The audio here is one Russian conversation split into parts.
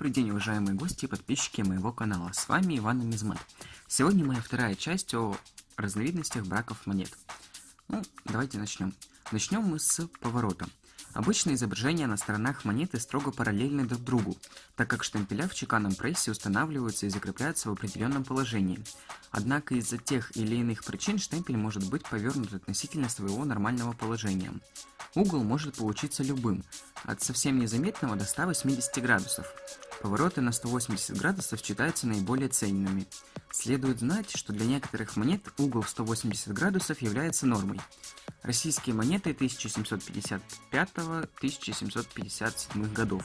уважаемые гости и подписчики моего канала. С вами Иван Мизмат. Сегодня моя вторая часть о разновидностях браков монет. Ну, давайте начнем. Начнем мы с поворота. Обычно изображения на сторонах монеты строго параллельны друг другу, так как штемпеля в чеканном прессе устанавливаются и закрепляются в определенном положении. Однако из-за тех или иных причин штемпель может быть повернут относительно своего нормального положения. Угол может получиться любым, от совсем незаметного до 180 градусов. Повороты на 180 градусов считаются наиболее ценными. Следует знать, что для некоторых монет угол в 180 градусов является нормой. Российские монеты 1755-1757 годов.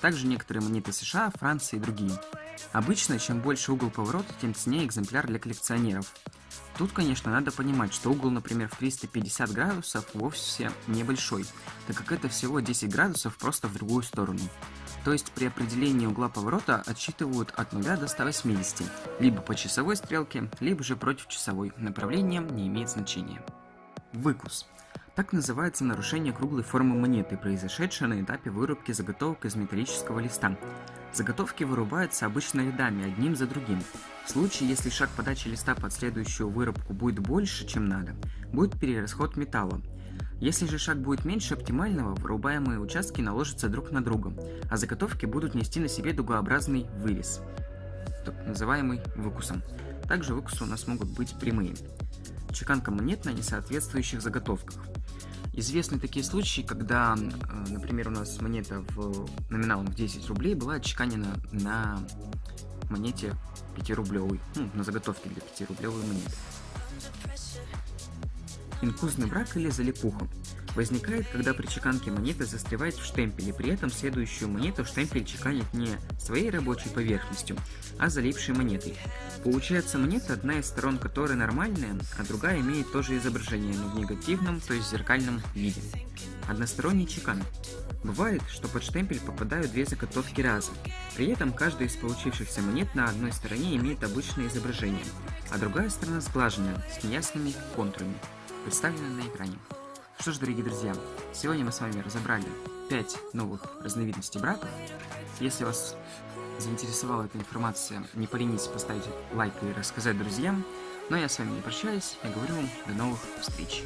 Также некоторые монеты США, Франции и другие. Обычно, чем больше угол поворота, тем ценнее экземпляр для коллекционеров. Тут, конечно, надо понимать, что угол, например, в 350 градусов вовсе небольшой, так как это всего 10 градусов просто в другую сторону. То есть при определении угла поворота отсчитывают от 0 до 180, либо по часовой стрелке, либо же против часовой. Направление не имеет значения. Выкус. Так называется нарушение круглой формы монеты, произошедшее на этапе вырубки заготовок из металлического листа. Заготовки вырубаются обычно рядами, одним за другим. В случае, если шаг подачи листа под следующую вырубку будет больше, чем надо, будет перерасход металла. Если же шаг будет меньше оптимального, вырубаемые участки наложатся друг на друга, а заготовки будут нести на себе дугообразный вырез, так называемый выкусом. Также выкусы у нас могут быть прямые. Чеканка монет на несоответствующих заготовках. Известны такие случаи, когда, э, например, у нас монета в номиналом в 10 рублей была отчеканена на монете 5-рублевой, ну, на заготовке для 5-рублевой монеты. Инфузный брак или залипуха возникает, когда при чеканке монеты застревает в штемпеле, при этом следующую монету штемпель чеканит не своей рабочей поверхностью, а залипшей монетой. Получается монета, одна из сторон которой нормальная, а другая имеет то же изображение, но в негативном, то есть зеркальном виде. Односторонний чекан. Бывает, что под штемпель попадают две заготовки разом. При этом каждая из получившихся монет на одной стороне имеет обычное изображение, а другая сторона сглаженная, с неясными контурами представлены на экране. Что ж, дорогие друзья, сегодня мы с вами разобрали 5 новых разновидностей браков. Если вас заинтересовала эта информация, не поленитесь поставить лайк и рассказать друзьям. Но я с вами не прощаюсь, я говорю вам до новых встреч.